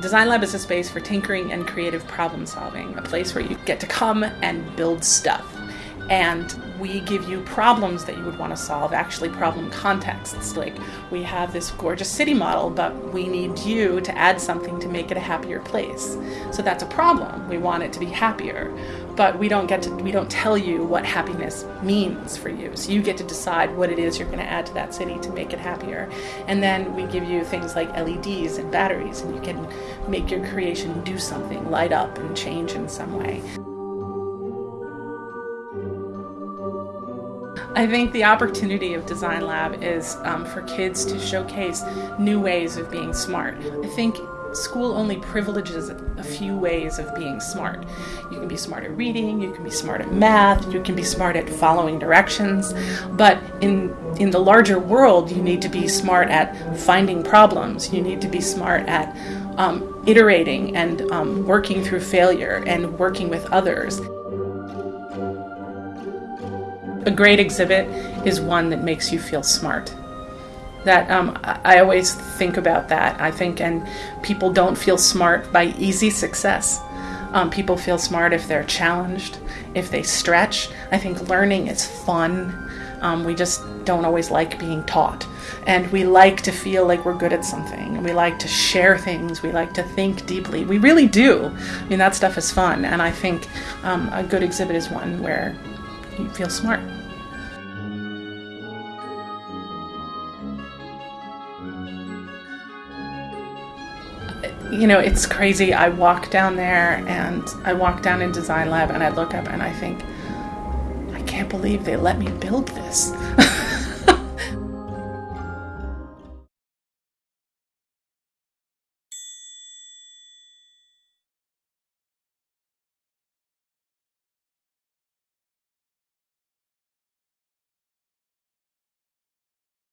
Design Lab is a space for tinkering and creative problem solving, a place where you get to come and build stuff. And we give you problems that you would want to solve, actually problem contexts. Like we have this gorgeous city model, but we need you to add something to make it a happier place. So that's a problem. We want it to be happier, but we don't get to we don't tell you what happiness means for you. So you get to decide what it is you're going to add to that city to make it happier. And then we give you things like LEDs and batteries and you can make your creation do something, light up and change in some way. I think the opportunity of Design Lab is um, for kids to showcase new ways of being smart. I think school only privileges a few ways of being smart. You can be smart at reading, you can be smart at math, you can be smart at following directions, but in in the larger world, you need to be smart at finding problems. You need to be smart at um, iterating and um, working through failure and working with others. A great exhibit is one that makes you feel smart. That um, I always think about that. I think, and people don't feel smart by easy success. Um, people feel smart if they're challenged, if they stretch. I think learning is fun. Um, we just don't always like being taught. And we like to feel like we're good at something. We like to share things. We like to think deeply. We really do. I mean, that stuff is fun. And I think um, a good exhibit is one where you feel smart. You know, it's crazy. I walk down there and I walk down in Design Lab and I look up and I think, I can't believe they let me build this.